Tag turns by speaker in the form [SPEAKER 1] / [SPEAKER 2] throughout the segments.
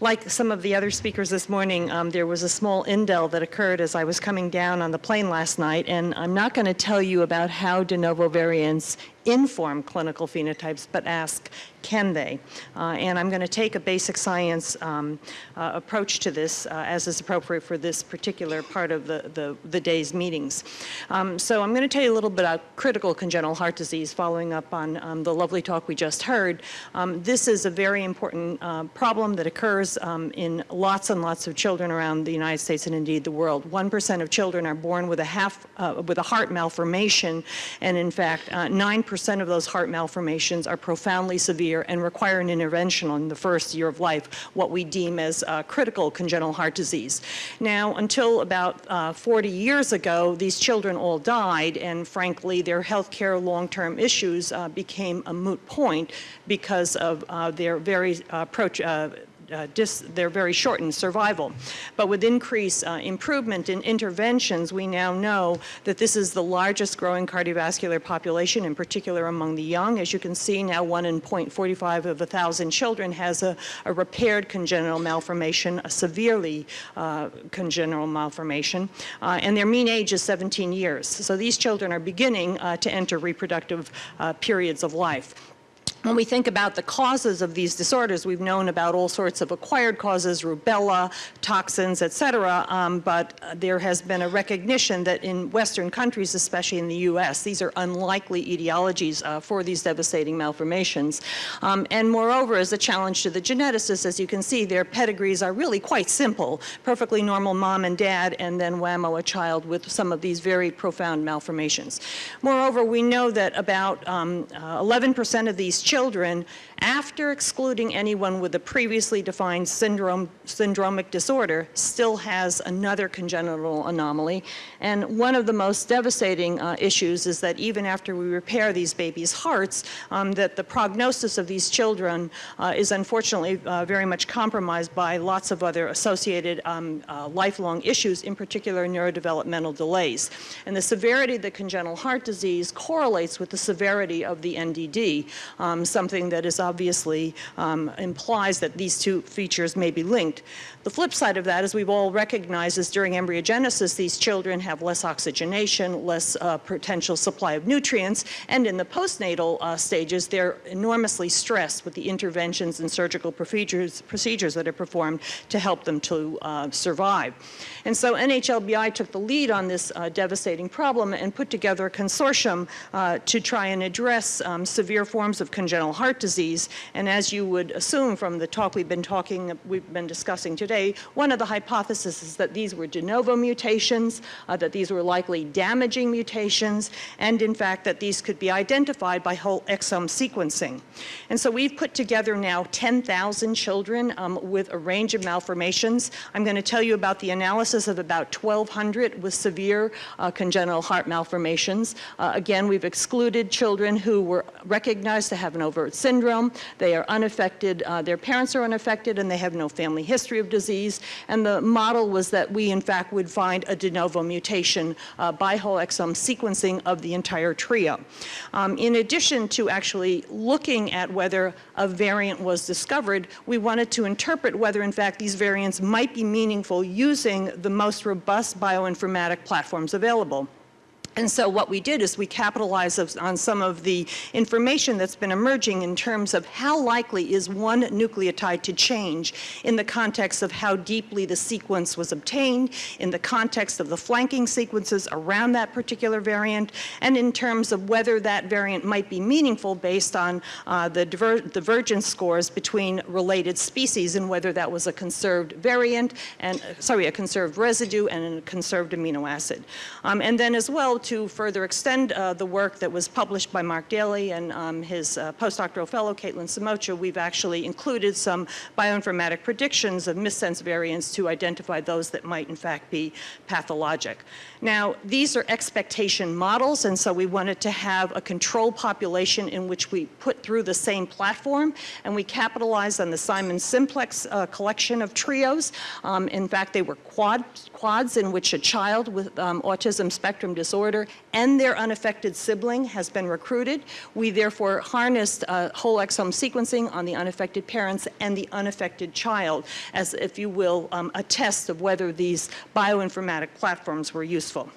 [SPEAKER 1] like some of the other speakers this morning, um, there was a small indel that occurred as I was coming down on the plane last night, and I'm not going to tell you about how de novo variants inform clinical phenotypes, but ask, can they? Uh, and I'm going to take a basic science um, uh, approach to this uh, as is appropriate for this particular part of the, the, the day's meetings. Um, so I'm going to tell you a little bit about critical congenital heart disease following up on um, the lovely talk we just heard. Um, this is a very important uh, problem that occurs um, in lots and lots of children around the United States and indeed the world. 1% of children are born with a half, uh, with a heart malformation and in fact 9% uh, percent of those heart malformations are profoundly severe and require an intervention in the first year of life, what we deem as uh, critical congenital heart disease. Now, until about uh, 40 years ago, these children all died, and frankly, their health care long-term issues uh, became a moot point because of uh, their very uh, they're very shortened survival. But with increased uh, improvement in interventions, we now know that this is the largest growing cardiovascular population, in particular among the young. As you can see, now 1 in 0.45 of a 1,000 children has a, a, repaired congenital malformation, a severely uh, congenital malformation, and their mean age is 17 years. So these children are beginning to enter reproductive periods of life. When we think about the causes of these disorders, we've known about all sorts of acquired causes, rubella, toxins, et cetera, um, but uh, there has been a recognition that in Western countries, especially in the U.S., these are unlikely etiologies uh, for these devastating malformations. Um, and moreover, as a challenge to the geneticists, as you can see, their pedigrees are really quite simple, perfectly normal mom and dad, and then whammo, a child with some of these very profound malformations. Moreover, we know that about 11% um, uh, of these children after excluding anyone with a previously defined syndrome, syndromic disorder, still has another congenital anomaly. And one of the most devastating uh, issues is that even after we repair these babies' hearts, um, that the prognosis of these children uh, is unfortunately uh, very much compromised by lots of other associated um, uh, lifelong issues, in particular neurodevelopmental delays. And the severity of the congenital heart disease correlates with the severity of the NDD, um, something that is obviously um, implies that these two features may be linked. The flip side of that, as we've all recognized, is during embryogenesis, these children have less oxygenation, less uh, potential supply of nutrients, and in the postnatal uh, stages, they're enormously stressed with the interventions and surgical procedures, procedures that are performed to help them to uh, survive. And so NHLBI took the lead on this uh, devastating problem and put together a consortium uh, to try and address um, severe forms of congenital heart disease. And as you would assume from the talk we've been talking, we've been discussing today, one of the hypotheses is that these were de novo mutations, uh, that these were likely damaging mutations, and in fact that these could be identified by whole exome sequencing. And so we've put together now 10,000 children um, with a range of malformations. I'm going to tell you about the analysis of about 1,200 with severe uh, congenital heart malformations. Uh, again, we've excluded children who were recognized to have an overt syndrome. They are unaffected, uh, their parents are unaffected, and they have no family history of disease and the model was that we, in fact, would find a de novo mutation uh, by whole exome sequencing of the entire trio. Um, in addition to actually looking at whether a variant was discovered, we wanted to interpret whether, in fact, these variants might be meaningful using the most robust bioinformatic platforms available. And so what we did is we capitalized on some of the information that's been emerging in terms of how likely is one nucleotide to change in the context of how deeply the sequence was obtained, in the context of the flanking sequences around that particular variant, and in terms of whether that variant might be meaningful based on uh, the diver divergence scores between related species and whether that was a conserved variant and, uh, sorry, a conserved residue and a conserved amino acid. Um, and then as well, to further extend uh, the work that was published by Mark Daly and um, his uh, postdoctoral fellow, Kaitlin Samocha, we've actually included some bioinformatic predictions of missense variants to identify those that might in fact be pathologic. Now, these are expectation models, and so we wanted to have a control population in which we put through the same platform, and we capitalized on the Simons Simplex uh, collection of trios. Um, in fact, they were quad, quads in which a child with um, autism spectrum disorder disorder and their unaffected sibling has been recruited. We therefore harnessed uh, whole exome sequencing on the unaffected parents and the unaffected child as, if you will, um, a test of whether these bioinformatic platforms were useful.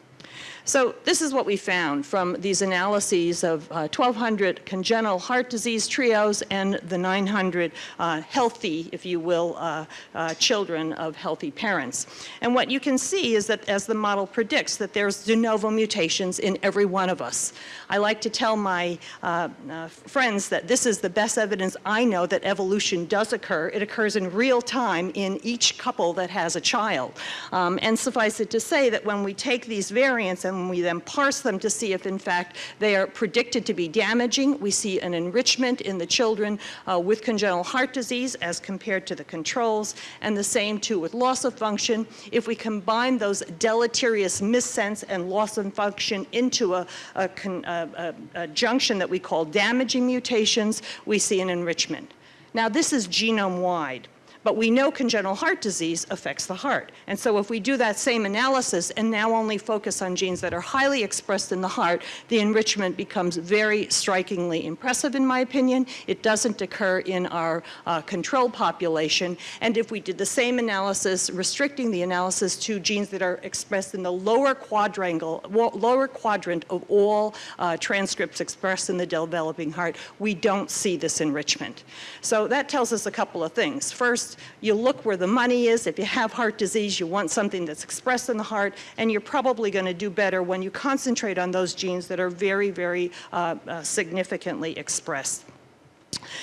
[SPEAKER 1] So this is what we found from these analyses of uh, 1,200 congenital heart disease trios and the 900 uh, healthy, if you will, uh, uh, children of healthy parents. And what you can see is that as the model predicts that there's de novo mutations in every one of us. I like to tell my uh, uh, friends that this is the best evidence I know that evolution does occur. It occurs in real time in each couple that has a child. Um, and suffice it to say that when we take these variants and we then parse them to see if in fact they are predicted to be damaging. We see an enrichment in the children uh, with congenital heart disease as compared to the controls, and the same too with loss of function. If we combine those deleterious missense and loss of function into a, a, a, a junction that we call damaging mutations, we see an enrichment. Now this is genome-wide. But we know congenital heart disease affects the heart. And so if we do that same analysis and now only focus on genes that are highly expressed in the heart, the enrichment becomes very strikingly impressive in my opinion. It doesn't occur in our uh, control population. And if we did the same analysis, restricting the analysis to genes that are expressed in the lower quadrangle, lower quadrant of all uh, transcripts expressed in the developing heart, we don't see this enrichment. So that tells us a couple of things. First, you look where the money is. If you have heart disease, you want something that's expressed in the heart, and you're probably going to do better when you concentrate on those genes that are very, very uh, uh, significantly expressed.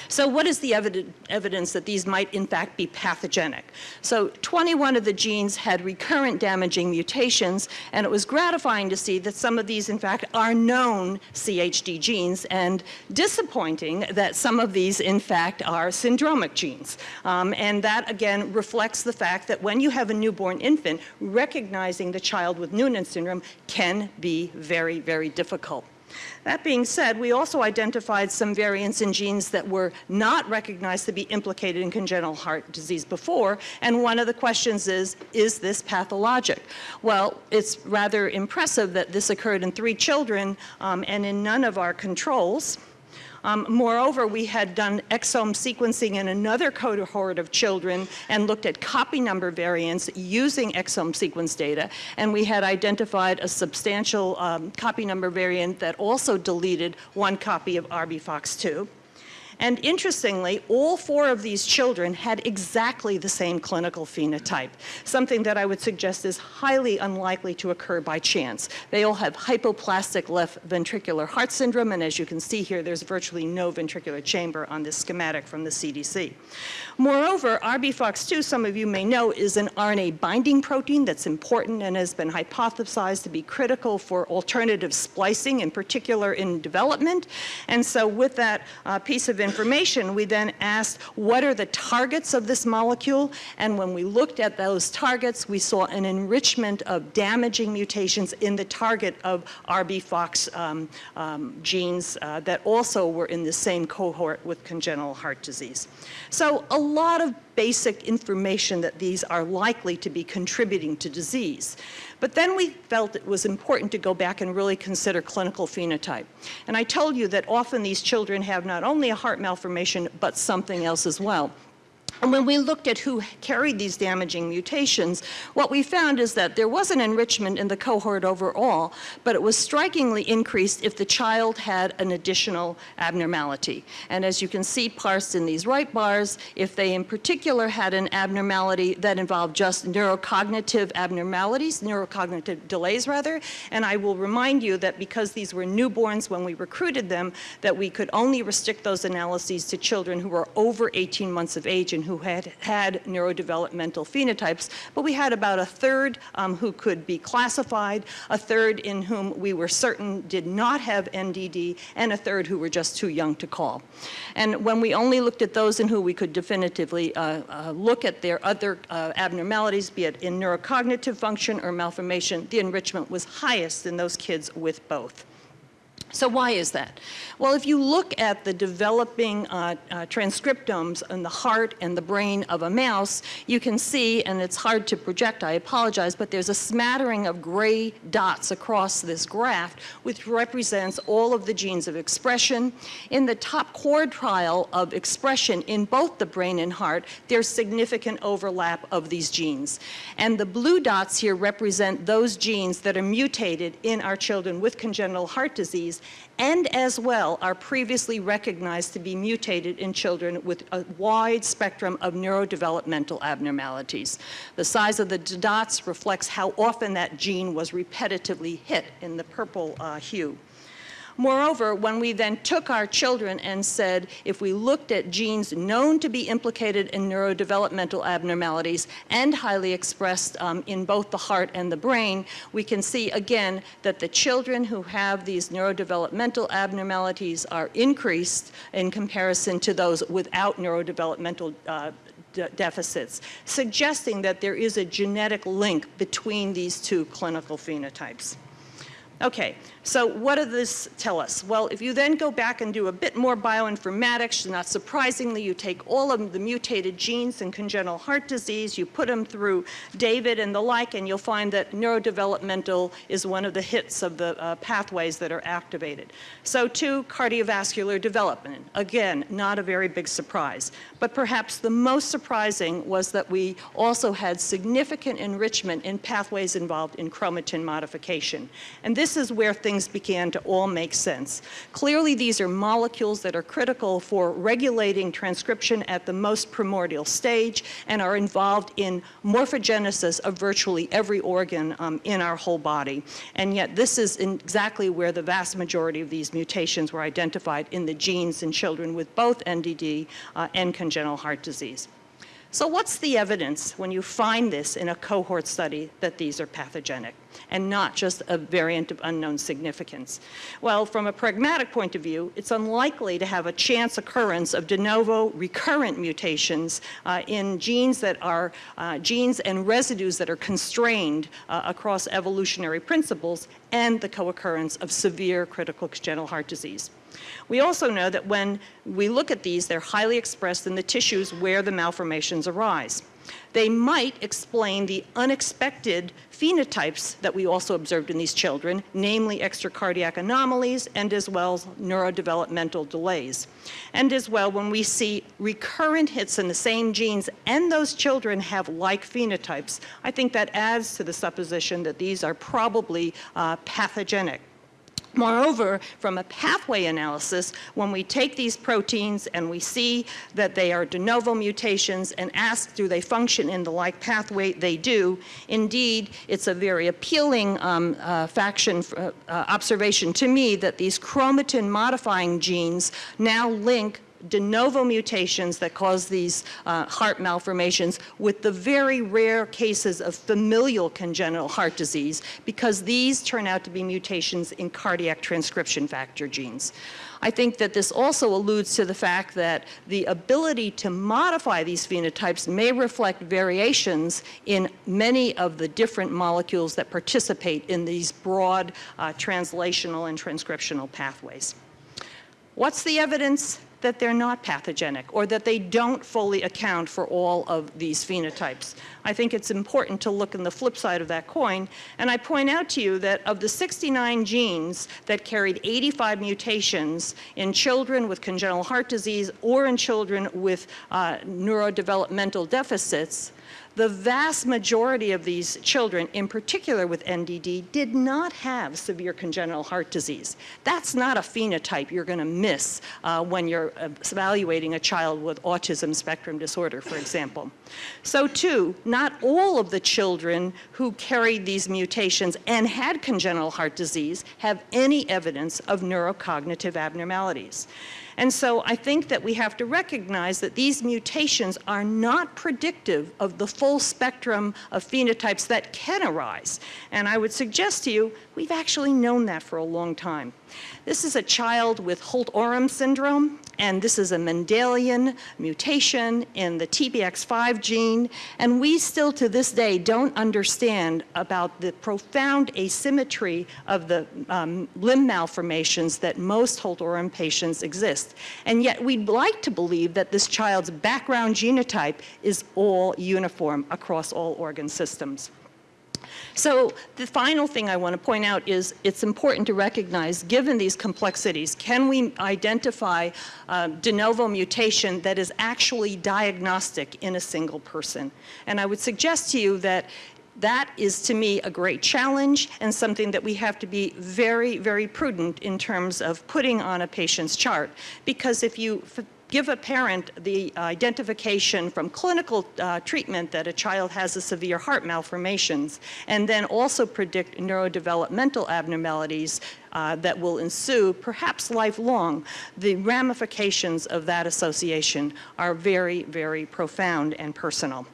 [SPEAKER 1] So what is the evid evidence that these might in fact be pathogenic? So 21 of the genes had recurrent damaging mutations and it was gratifying to see that some of these in fact are known CHD genes and disappointing that some of these in fact are syndromic genes. Um, and that again reflects the fact that when you have a newborn infant, recognizing the child with Noonan syndrome can be very, very difficult. That being said, we also identified some variants in genes that were not recognized to be implicated in congenital heart disease before, and one of the questions is, is this pathologic? Well, it's rather impressive that this occurred in three children um, and in none of our controls. Um, moreover, we had done exome sequencing in another cohort of children and looked at copy number variants using exome sequence data, and we had identified a substantial um, copy number variant that also deleted one copy of RBFOX2. And interestingly, all four of these children had exactly the same clinical phenotype, something that I would suggest is highly unlikely to occur by chance. They all have hypoplastic left ventricular heart syndrome, and as you can see here, there's virtually no ventricular chamber on this schematic from the CDC. Moreover, RBFOX2, some of you may know, is an RNA binding protein that's important and has been hypothesized to be critical for alternative splicing, in particular in development. And so with that uh, piece of information, we then asked, what are the targets of this molecule? And when we looked at those targets, we saw an enrichment of damaging mutations in the target of RBFOX um, um, genes uh, that also were in the same cohort with congenital heart disease. So a lot of basic information that these are likely to be contributing to disease. But then we felt it was important to go back and really consider clinical phenotype. And I told you that often these children have not only a heart malformation, but something else as well. And when we looked at who carried these damaging mutations, what we found is that there was an enrichment in the cohort overall, but it was strikingly increased if the child had an additional abnormality. And as you can see parsed in these right bars, if they in particular had an abnormality that involved just neurocognitive abnormalities, neurocognitive delays rather, and I will remind you that because these were newborns when we recruited them, that we could only restrict those analyses to children who were over 18 months of age and who had had neurodevelopmental phenotypes, but we had about a third um, who could be classified, a third in whom we were certain did not have NDD, and a third who were just too young to call. And when we only looked at those in who we could definitively uh, uh, look at their other uh, abnormalities, be it in neurocognitive function or malformation, the enrichment was highest in those kids with both. So why is that? Well, if you look at the developing uh, uh, transcriptomes in the heart and the brain of a mouse, you can see, and it's hard to project, I apologize, but there's a smattering of gray dots across this graph, which represents all of the genes of expression. In the top quartile of expression in both the brain and heart, there's significant overlap of these genes. And the blue dots here represent those genes that are mutated in our children with congenital heart disease and as well are previously recognized to be mutated in children with a wide spectrum of neurodevelopmental abnormalities. The size of the dots reflects how often that gene was repetitively hit in the purple uh, hue. Moreover, when we then took our children and said, if we looked at genes known to be implicated in neurodevelopmental abnormalities and highly expressed um, in both the heart and the brain, we can see again that the children who have these neurodevelopmental abnormalities are increased in comparison to those without neurodevelopmental uh, deficits, suggesting that there is a genetic link between these two clinical phenotypes. Okay, so what does this tell us? Well, if you then go back and do a bit more bioinformatics, not surprisingly, you take all of the mutated genes in congenital heart disease, you put them through David and the like, and you'll find that neurodevelopmental is one of the hits of the uh, pathways that are activated. So too, cardiovascular development. Again, not a very big surprise. But perhaps the most surprising was that we also had significant enrichment in pathways involved in chromatin modification. And this is where things began to all make sense. Clearly, these are molecules that are critical for regulating transcription at the most primordial stage and are involved in morphogenesis of virtually every organ um, in our whole body. And yet this is exactly where the vast majority of these mutations were identified in the genes in children with both NDD uh, and congenital heart disease. So what's the evidence when you find this in a cohort study that these are pathogenic and not just a variant of unknown significance? Well, from a pragmatic point of view, it's unlikely to have a chance occurrence of de novo recurrent mutations uh, in genes that are uh, genes and residues that are constrained uh, across evolutionary principles and the co-occurrence of severe critical congenital heart disease. We also know that when we look at these, they're highly expressed in the tissues where the malformations arise. They might explain the unexpected phenotypes that we also observed in these children, namely extracardiac anomalies and as well as neurodevelopmental delays. And as well, when we see recurrent hits in the same genes and those children have like phenotypes, I think that adds to the supposition that these are probably uh, pathogenic. Moreover, from a pathway analysis, when we take these proteins and we see that they are de novo mutations and ask do they function in the like pathway, they do. Indeed, it's a very appealing um, uh, faction uh, observation to me that these chromatin modifying genes now link de novo mutations that cause these uh, heart malformations with the very rare cases of familial congenital heart disease because these turn out to be mutations in cardiac transcription factor genes. I think that this also alludes to the fact that the ability to modify these phenotypes may reflect variations in many of the different molecules that participate in these broad uh, translational and transcriptional pathways. What's the evidence that they're not pathogenic or that they don't fully account for all of these phenotypes. I think it's important to look in the flip side of that coin. And I point out to you that of the 69 genes that carried 85 mutations in children with congenital heart disease or in children with uh, neurodevelopmental deficits, the vast majority of these children, in particular with NDD, did not have severe congenital heart disease. That's not a phenotype you're going to miss uh, when you're uh, evaluating a child with autism spectrum disorder, for example. So too, not all of the children who carried these mutations and had congenital heart disease have any evidence of neurocognitive abnormalities. And so I think that we have to recognize that these mutations are not predictive of the full spectrum of phenotypes that can arise. And I would suggest to you, we've actually known that for a long time. This is a child with Holt-Oram syndrome, and this is a Mendelian mutation in the TBX5 gene, and we still to this day don't understand about the profound asymmetry of the um, limb malformations that most Holt-Oram patients exist. And yet we'd like to believe that this child's background genotype is all uniform across all organ systems. So the final thing I want to point out is it's important to recognize, given these complexities, can we identify uh, de novo mutation that is actually diagnostic in a single person? And I would suggest to you that that is to me a great challenge and something that we have to be very, very prudent in terms of putting on a patient's chart. Because if you give a parent the identification from clinical uh, treatment that a child has a severe heart malformations, and then also predict neurodevelopmental abnormalities uh, that will ensue, perhaps lifelong, the ramifications of that association are very, very profound and personal.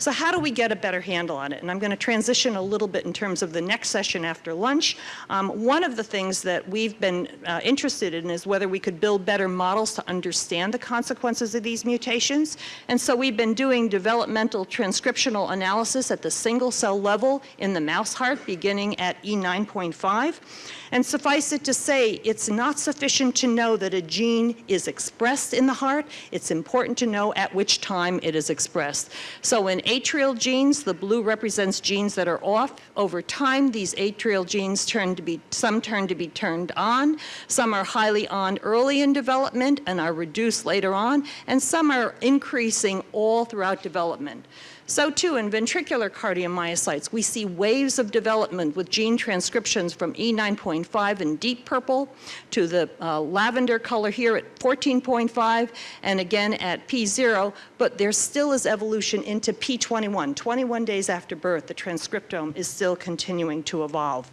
[SPEAKER 1] So how do we get a better handle on it? And I'm going to transition a little bit in terms of the next session after lunch. Um, one of the things that we've been uh, interested in is whether we could build better models to understand the consequences of these mutations. And so we've been doing developmental transcriptional analysis at the single cell level in the mouse heart beginning at E9.5. And suffice it to say, it's not sufficient to know that a gene is expressed in the heart. It's important to know at which time it is expressed. So in atrial genes, the blue represents genes that are off. Over time, these atrial genes turn to be, some turn to be turned on, some are highly on early in development and are reduced later on, and some are increasing all throughout development. So too in ventricular cardiomyocytes, we see waves of development with gene transcriptions from E9.5 in deep purple to the uh, lavender color here at 14.5 and again at P0, but there still is evolution into P21. 21 days after birth, the transcriptome is still continuing to evolve.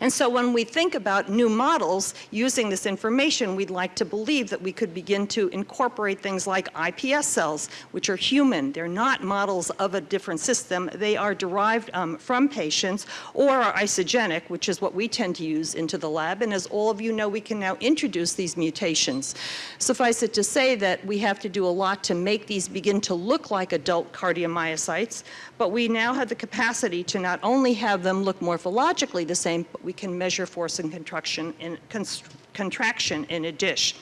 [SPEAKER 1] And so when we think about new models using this information, we'd like to believe that we could begin to incorporate things like iPS cells, which are human. They're not models of a different system. They are derived um, from patients or are isogenic, which is what we tend to use into the lab. And as all of you know, we can now introduce these mutations. Suffice it to say that we have to do a lot to make these begin to look like adult cardiomyocytes, but we now have the capacity to not only have them look morphologically the same, but we can measure force and contraction in, contraction in a dish.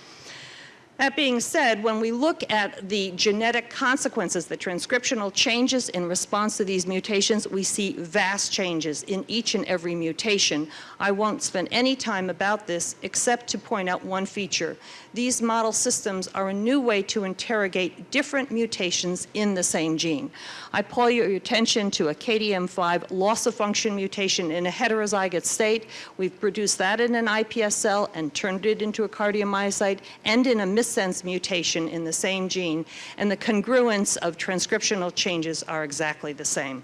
[SPEAKER 1] That being said, when we look at the genetic consequences, the transcriptional changes in response to these mutations, we see vast changes in each and every mutation. I won't spend any time about this except to point out one feature. These model systems are a new way to interrogate different mutations in the same gene. I call your attention to a KDM5 loss of function mutation in a heterozygous state. We've produced that in an iPS cell and turned it into a cardiomyocyte and in a missense mutation in the same gene. And the congruence of transcriptional changes are exactly the same.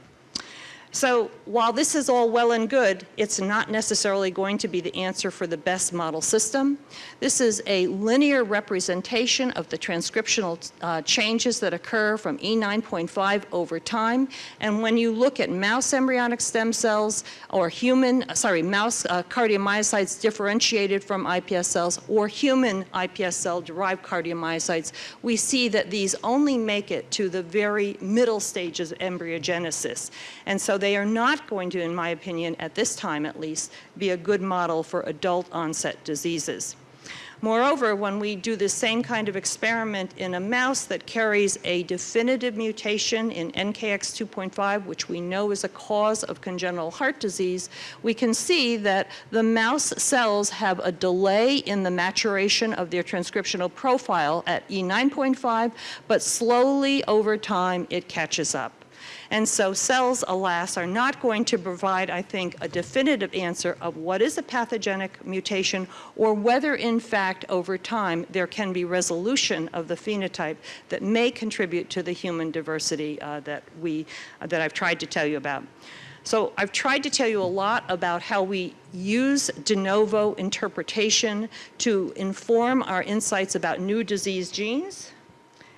[SPEAKER 1] So while this is all well and good, it's not necessarily going to be the answer for the best model system. This is a linear representation of the transcriptional uh, changes that occur from E9.5 over time. And when you look at mouse embryonic stem cells or human, uh, sorry, mouse uh, cardiomyocytes differentiated from iPS cells or human iPS cell derived cardiomyocytes, we see that these only make it to the very middle stages of embryogenesis. And so they are not going to, in my opinion, at this time at least, be a good model for adult onset diseases. Moreover, when we do the same kind of experiment in a mouse that carries a definitive mutation in NKX 2.5, which we know is a cause of congenital heart disease, we can see that the mouse cells have a delay in the maturation of their transcriptional profile at E9.5, but slowly over time it catches up. And so cells, alas, are not going to provide, I think, a definitive answer of what is a pathogenic mutation or whether, in fact, over time, there can be resolution of the phenotype that may contribute to the human diversity uh, that, we, uh, that I've tried to tell you about. So I've tried to tell you a lot about how we use de novo interpretation to inform our insights about new disease genes,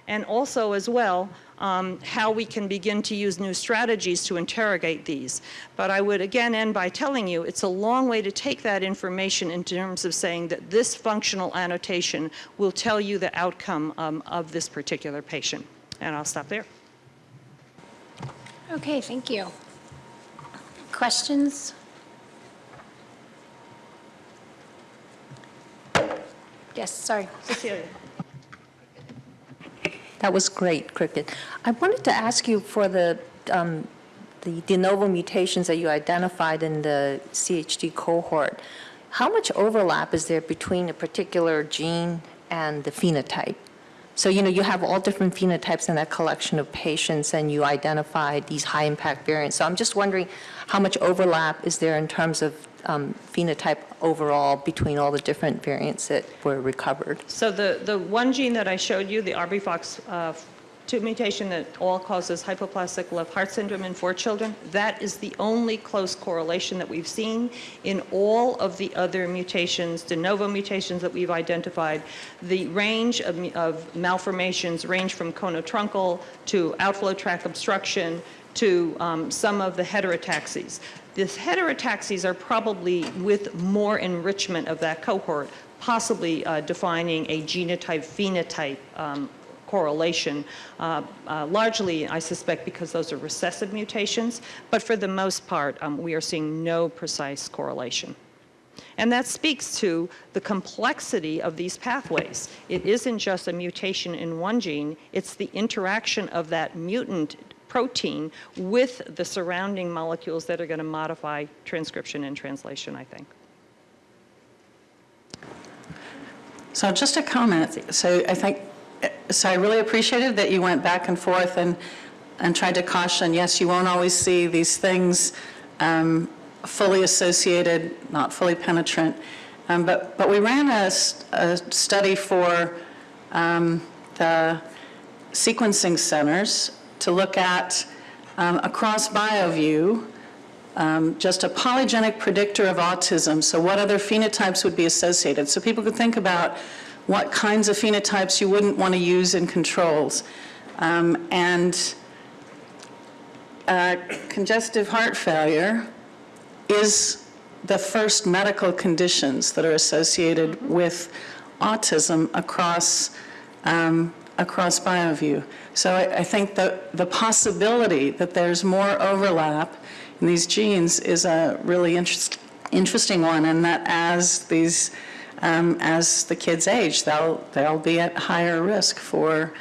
[SPEAKER 1] and also as well, um, how we can begin to use new strategies to interrogate these. But I would again end by telling you it's a long way to take that information in terms of saying that this functional annotation will tell you the outcome um, of this particular patient. And I'll stop there.
[SPEAKER 2] Okay, thank you. Questions? Yes, sorry.
[SPEAKER 1] Cecilia.
[SPEAKER 3] That was great, Cricket. I wanted to ask you for the, um, the de novo mutations that you identified in the CHD cohort, how much overlap is there between a particular gene and the phenotype? So, you know, you have all different phenotypes in that collection of patients, and you identified these high-impact variants. So I'm just wondering how much overlap is there in terms of um, phenotype overall between all the different variants that were recovered?
[SPEAKER 1] So the, the one gene that I showed you, the RBFOX uh, 2 mutation that all causes hypoplastic left heart syndrome in four children, that is the only close correlation that we've seen in all of the other mutations, de novo mutations that we've identified. The range of, of malformations range from conotruncal to outflow tract obstruction to um, some of the heterotaxies. These heterotaxies are probably with more enrichment of that cohort, possibly uh, defining a genotype-phenotype um, correlation, uh, uh, largely, I suspect, because those are recessive mutations, but for the most part, um, we are seeing no precise correlation. And that speaks to the complexity of these pathways. It isn't just a mutation in one gene, it's the interaction of that mutant protein with the surrounding molecules that are going to modify transcription and translation, I think.
[SPEAKER 4] So just a comment. So I think, so I really appreciated that you went back and forth and, and tried to caution, yes, you won't always see these things um, fully associated, not fully penetrant. Um, but, but we ran a, a study for um, the sequencing centers to look at um, across BioVU, um, just a polygenic predictor of autism. So what other phenotypes would be associated? So people could think about what kinds of phenotypes you wouldn't want to use in controls. Um, and uh, congestive heart failure is the first medical conditions that are associated with autism across, um, across BioVU. So I, I think that the possibility that there's more overlap in these genes is a really interest, interesting one, and that as these, um, as the kids age, they'll, they'll be at higher risk for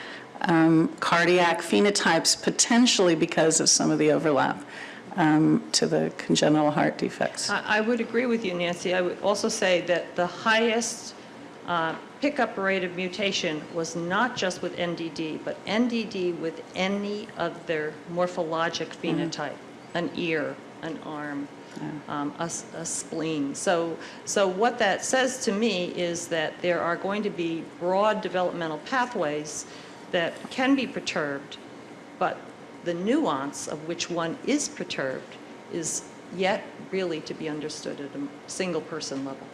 [SPEAKER 4] um, cardiac phenotypes, potentially because of some of the overlap um, to the congenital heart defects.
[SPEAKER 1] I, I would agree with you, Nancy. I would also say that the highest uh, pickup rate of mutation was not just with NDD, but NDD with any other morphologic phenotype, an ear, an arm, um, a, a spleen. So, so what that says to me is that there are going to be broad developmental pathways that can be perturbed, but the nuance of which one is perturbed is yet really to be understood at a single person level.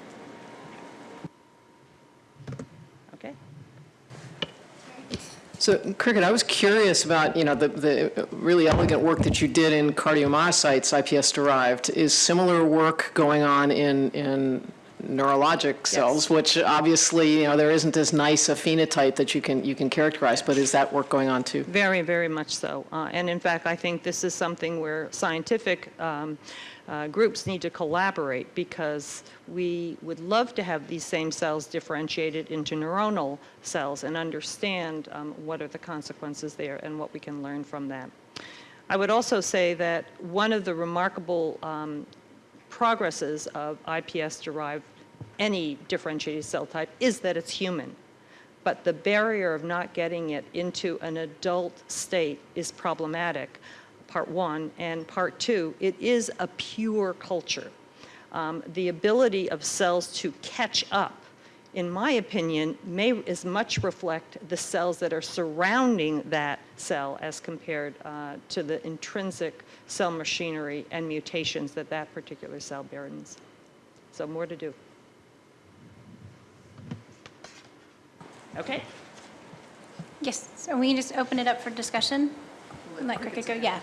[SPEAKER 1] Okay?
[SPEAKER 5] So, Cricket, I was curious about, you know, the, the really elegant work that you did in cardiomyocytes, IPS-derived. Is similar work going on in, in neurologic cells, yes. which obviously, you know, there isn't as nice a phenotype that you can, you can characterize, but is that work going on too?
[SPEAKER 1] Very, very much so. Uh, And in fact, I think this is something where scientific um, uh, groups need to collaborate because we would love to have these same cells differentiated into neuronal cells and understand um, what are the consequences there and what we can learn from that. I would also say that one of the remarkable um, progresses of IPS-derived any differentiated cell type is that it's human. But the barrier of not getting it into an adult state is problematic, part one. And part two, it is a pure culture. Um, the ability of cells to catch up in my opinion, may as much reflect the cells that are surrounding that cell as compared uh, to the intrinsic cell machinery and mutations that that particular cell burdens. So more to do. Okay?
[SPEAKER 2] Yes, so we can just open it up for discussion? Let Cricket go, yeah.